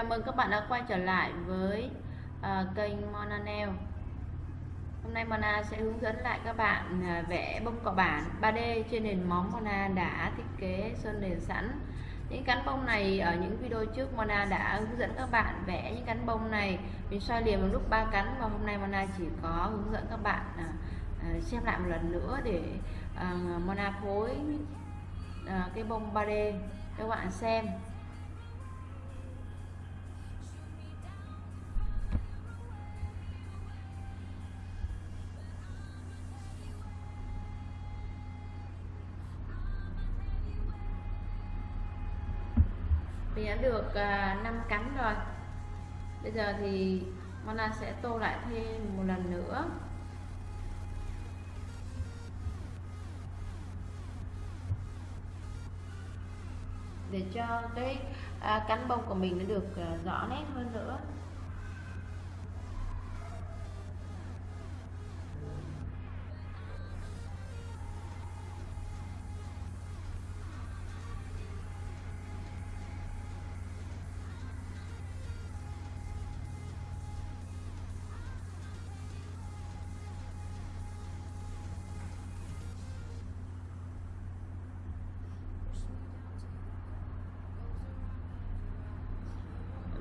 Chào mừng các bạn đã quay trở lại với uh, kênh Mona Nail. Hôm nay Mona sẽ hướng dẫn lại các bạn uh, vẽ bông cọ bản 3D trên nền móng Mona đã thiết kế sơn nền sẵn. Những cánh bông này ở những video trước Mona đã hướng dẫn các bạn vẽ những cánh bông này. Mình xoay liền một lúc ba cánh và hôm nay Mona chỉ có hướng dẫn các bạn uh, xem lại một lần nữa để uh, Mona phối uh, cái bông 3D cho các bạn xem. Thì đã được uh, à, 5 cánh rồi. Bây giờ thì Mona sẽ tô lại thêm một lần nữa. Để cho cái à, cánh bông của mình nó được à, rõ nét hơn nữa.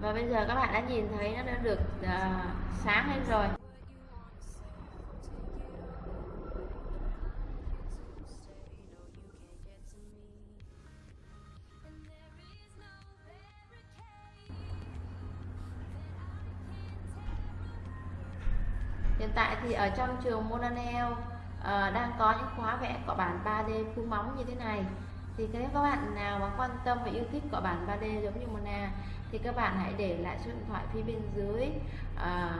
Và bây giờ các bạn đã nhìn thấy nó đã được uh, sáng lên rồi. Hiện tại thì ở trong trường Monanel uh, à, đang có những khóa vẽ cọ bản 3D phun móng như thế này. Thì nếu các bạn nào mà quan tâm và yêu thích cọ bản 3D giống như Mona thì các bạn hãy để lại số điện thoại phía bên dưới à,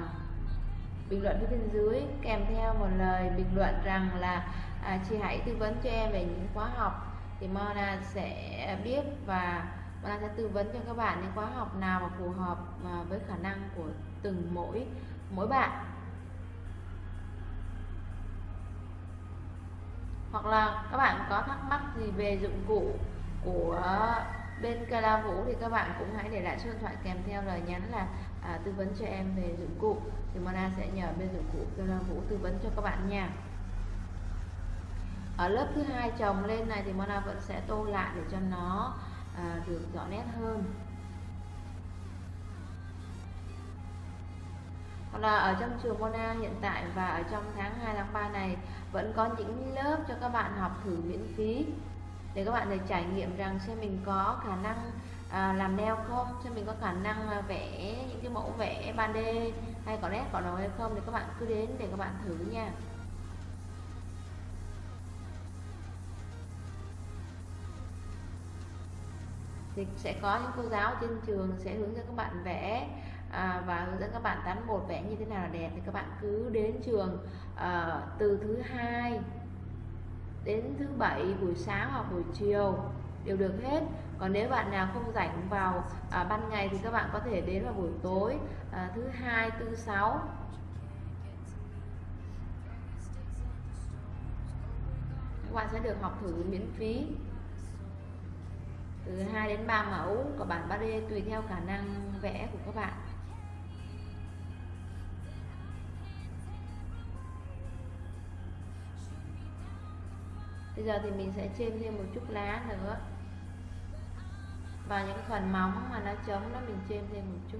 bình luận phía bên dưới kèm theo một lời bình luận rằng là à, chị hãy tư vấn cho em về những khóa học thì Mona sẽ biết và Mona sẽ tư vấn cho các bạn những khóa học nào mà phù hợp à, với khả năng của từng mỗi mỗi bạn. Hoặc là các bạn có thắc mắc gì về dụng cụ của bên Kala Vũ thì các bạn cũng hãy để lại số điện thoại kèm theo lời nhắn là à, tư vấn cho em về dụng cụ. Thì Mona sẽ nhờ bên dụng cụ Kala Vũ tư vấn cho các bạn nha. Ở lớp thứ hai chồng lên này thì Mona vẫn sẽ tô lại để cho nó à, được rõ nét hơn. Còn là ở trong trường Mona hiện tại và ở trong tháng 2 tháng 3 này vẫn có những lớp cho các bạn học thử miễn phí để các bạn được trải nghiệm rằng xem mình có khả năng à, làm neo không xem mình có khả năng à, vẽ những cái mẫu vẽ 3D hay có nét có đầu hay không thì các bạn cứ đến để các bạn thử nha. Thì sẽ có những cô giáo trên trường sẽ hướng dẫn các bạn vẽ à, và hướng dẫn các bạn tán bột vẽ như thế nào là đẹp. Thì các bạn cứ đến trường à, từ thứ hai đến thứ bảy buổi sáng hoặc buổi chiều đều được hết. Còn nếu bạn nào không rảnh vào à, ban ngày thì các bạn có thể đến vào buổi tối à, thứ hai thứ sáu. Các bạn sẽ được học thử miễn phí. Từ 2 đến 3 mẫu của bản 3D tùy theo khả năng vẽ của các bạn. Bây giờ thì mình sẽ chêm thêm một chút lá nữa. Và những phần móng mà nó trống đó mình chêm thêm một chút.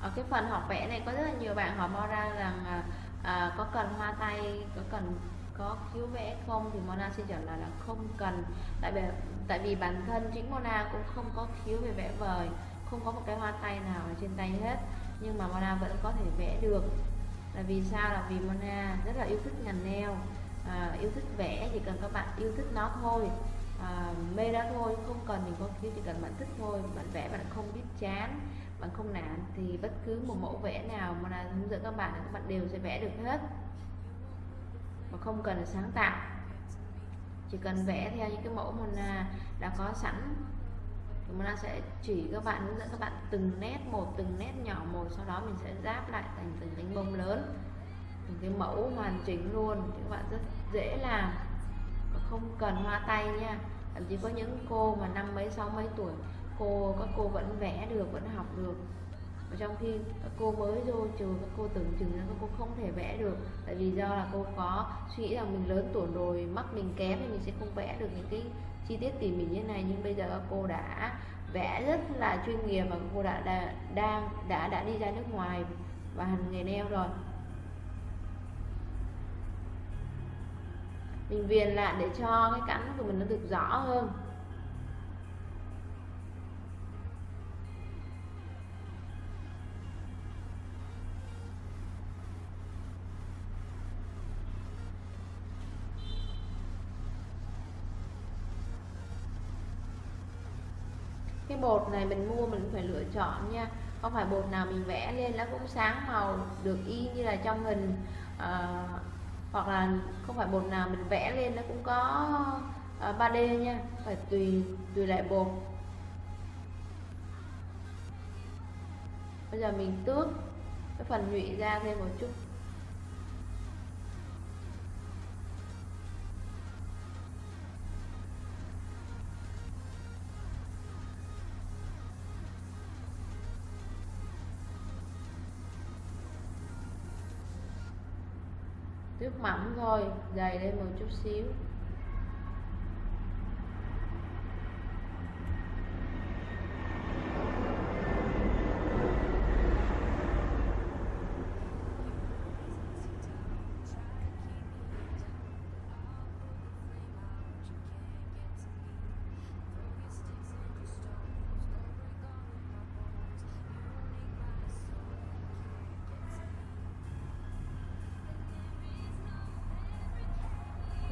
Ở cái phần học vẽ này có rất là nhiều bạn hỏi mo ra rằng à, à, có cần hoa tay có cần có cứu vẽ không thì Mona xin trả lời là không cần. Tại vì tại vì bản thân chính Mona cũng không có thiếu về vẽ vời không có một cái hoa tay nào ở trên tay hết. Nhưng mà Mona vẫn có thể vẽ được. Là vì sao? Là vì Mona rất là yêu thích ngành neo à, yêu thích vẽ chỉ cần các bạn yêu thích nó thôi. À, mê đó thôi không cần mình có thiếu chỉ cần bạn thích thôi. Bạn vẽ bạn không biết chán bạn không nản thì bất cứ một mẫu vẽ nào mà là hướng dẫn các bạn các bạn đều sẽ vẽ được hết mà không cần sáng tạo. Chỉ cần vẽ theo những cái mẫu mình đã có sẵn. Thì mình sẽ chỉ các bạn, hướng dẫn các bạn từng nét một, từng nét nhỏ một, sau đó mình sẽ ráp lại thành từng cánh bông lớn. Từng cái mẫu hoàn chỉnh luôn. Thì các bạn rất dễ làm. Không cần hoa tay nha. Thậm chí có những cô mà năm mấy, sáu mấy tuổi, cô, các cô vẫn vẽ được, vẫn học được trong khi các cô mới vô trường các cô tưởng chừng là các cô không thể vẽ được. Tại vì do là cô có suy nghĩ rằng mình lớn tuổi rồi mắt mình kém thì mình sẽ không vẽ được những cái chi tiết tỉ mỉ như này. Nhưng bây giờ các cô đã vẽ rất là chuyên nghiệp và cô đã, đã đang đã đã đi ra nước ngoài và hành nghề nail rồi. Mình viền lại để cho cái cắn của mình nó được rõ hơn. Cái bột này mình mua mình phải lựa chọn nha. Không phải bột nào mình vẽ lên nó cũng sáng màu được y như là trong hình. À, hoặc là không phải bột nào mình vẽ lên nó cũng có ờ, à, 3D nha. Phải tùy tùy lại bột. Bây giờ mình tước cái phần nhụy ra thêm một chút. Nước mỏng thôi dày lên một chút xíu.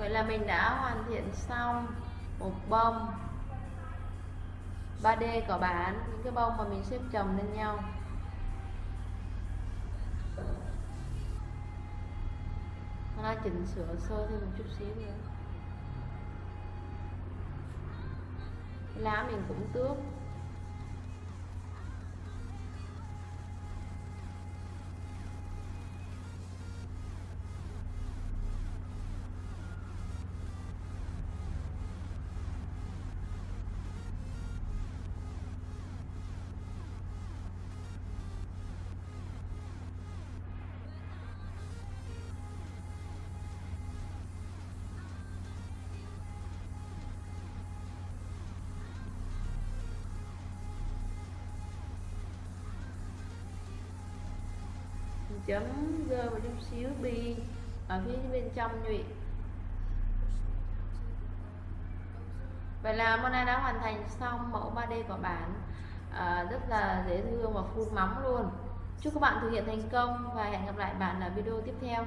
Vậy là mình đã hoàn thiện xong một bông 3D có bán những cái bông mà mình xếp chồng lên nhau. Nó chỉnh sửa sơ thêm một chút xíu nữa. Lá mình cũng tước. Chấm rơi một chút xíu bi ở phía bên trong nhụy. Vậy là Mona đã hoàn thành xong mẫu 3D của bạn. À, rất là dễ thương và phun móng luôn. Chúc các bạn thực hiện thành công và hẹn gặp lại bạn ở video tiếp theo.